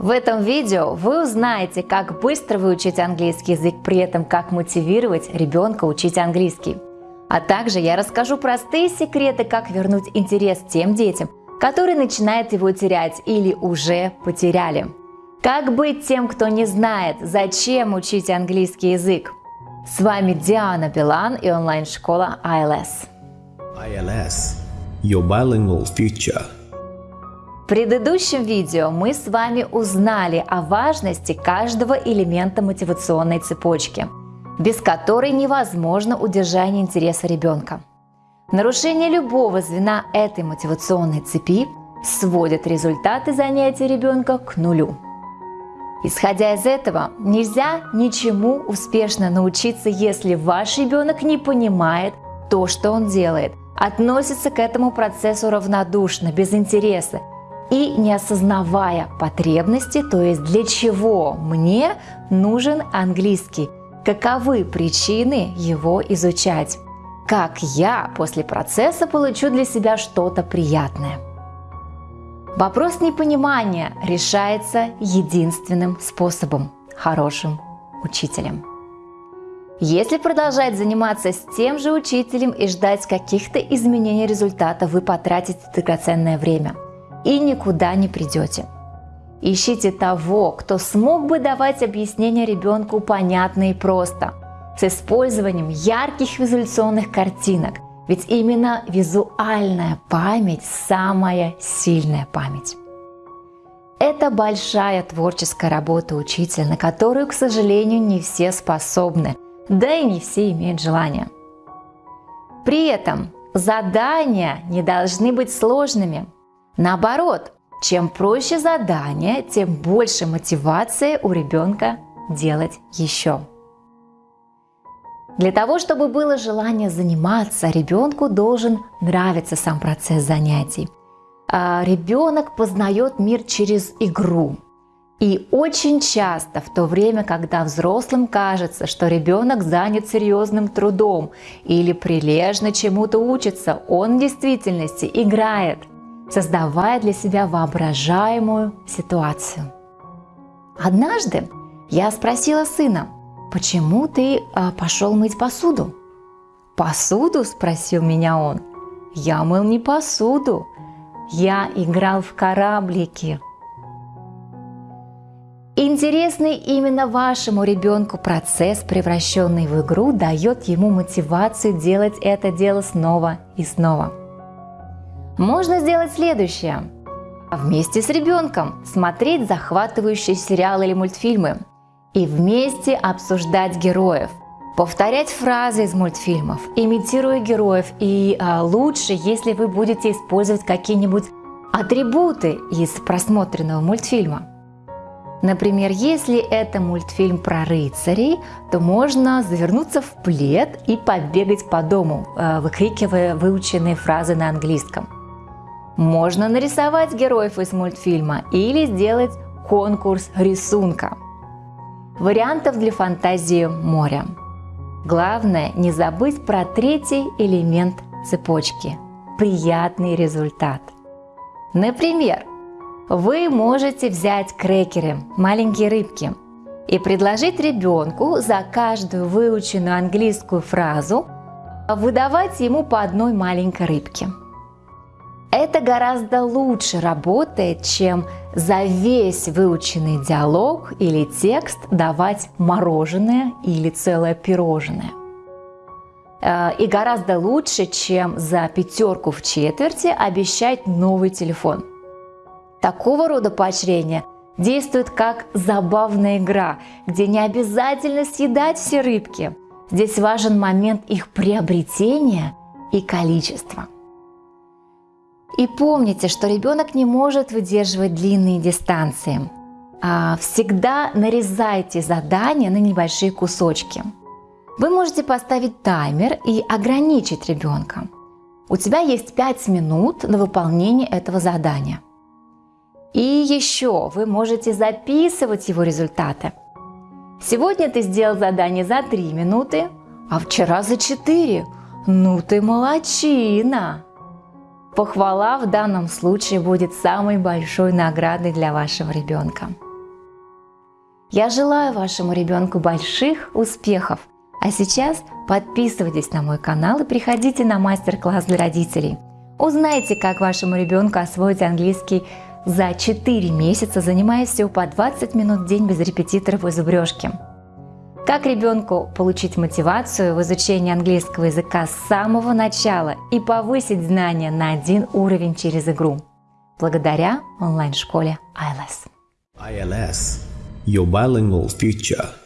В этом видео вы узнаете, как быстро выучить английский язык, при этом как мотивировать ребенка учить английский. А также я расскажу простые секреты, как вернуть интерес тем детям, которые начинают его терять или уже потеряли. Как быть тем, кто не знает, зачем учить английский язык? С вами Диана Билан и онлайн-школа ILS. ILS – Your Bilingual Future. Предыдущем видео мы с вами узнали о важности каждого элемента мотивационной цепочки, без которой невозможно удержание интереса ребенка. Нарушение любого звена этой мотивационной цепи сводит результаты занятий ребенка к нулю. Исходя из этого, нельзя ничему успешно научиться, если ваш ребенок не понимает то, что он делает, относится к этому процессу равнодушно, без интереса и не осознавая потребности, то есть для чего мне нужен английский, каковы причины его изучать, как я после процесса получу для себя что-то приятное. Вопрос непонимания решается единственным способом – хорошим учителем. Если продолжать заниматься с тем же учителем и ждать каких-то изменений результата, вы потратите драгоценное время и никуда не придете. Ищите того, кто смог бы давать объяснения ребенку понятно и просто, с использованием ярких визуляционных картинок, ведь именно визуальная память – самая сильная память. Это большая творческая работа учителя, на которую, к сожалению, не все способны – да и не все имеют желание. При этом задания не должны быть сложными. Наоборот, чем проще задание, тем больше мотивации у ребенка делать еще. Для того, чтобы было желание заниматься, ребенку должен нравиться сам процесс занятий. А ребенок познает мир через игру, и очень часто в то время, когда взрослым кажется, что ребенок занят серьезным трудом или прилежно чему-то учится, он в действительности играет, создавая для себя воображаемую ситуацию. Однажды я спросила сына, почему ты а, пошел мыть посуду? Посуду? спросил меня он. Я мыл не посуду, я играл в кораблики. Интересный именно вашему ребенку процесс, превращенный в игру, дает ему мотивацию делать это дело снова и снова. Можно сделать следующее. Вместе с ребенком смотреть захватывающие сериалы или мультфильмы и вместе обсуждать героев, повторять фразы из мультфильмов, имитируя героев и а, лучше, если вы будете использовать какие-нибудь атрибуты из просмотренного мультфильма. Например, если это мультфильм про рыцарей, то можно завернуться в плед и побегать по дому, э, выкрикивая выученные фразы на английском. Можно нарисовать героев из мультфильма или сделать конкурс рисунка. Вариантов для фантазии моря. Главное не забыть про третий элемент цепочки – приятный результат. Например, вы можете взять крекеры, маленькие рыбки, и предложить ребенку за каждую выученную английскую фразу выдавать ему по одной маленькой рыбке. Это гораздо лучше работает, чем за весь выученный диалог или текст давать мороженое или целое пирожное. Э, и гораздо лучше, чем за пятерку в четверти обещать новый телефон. Такого рода поощрение действует как забавная игра, где не обязательно съедать все рыбки. Здесь важен момент их приобретения и количества. И помните, что ребенок не может выдерживать длинные дистанции. А всегда нарезайте задания на небольшие кусочки. Вы можете поставить таймер и ограничить ребенка. У тебя есть 5 минут на выполнение этого задания – и еще вы можете записывать его результаты. Сегодня ты сделал задание за 3 минуты, а вчера за 4. Ну ты молочина! Похвала в данном случае будет самой большой наградой для вашего ребенка. Я желаю вашему ребенку больших успехов. А сейчас подписывайтесь на мой канал и приходите на мастер-класс для родителей. Узнайте, как вашему ребенку освоить английский за 4 месяца, занимаясь всего по 20 минут в день без репетиторов и зубрежки. Как ребенку получить мотивацию в изучении английского языка с самого начала и повысить знания на один уровень через игру. Благодаря онлайн-школе ILS. ILS Your Bilingual Future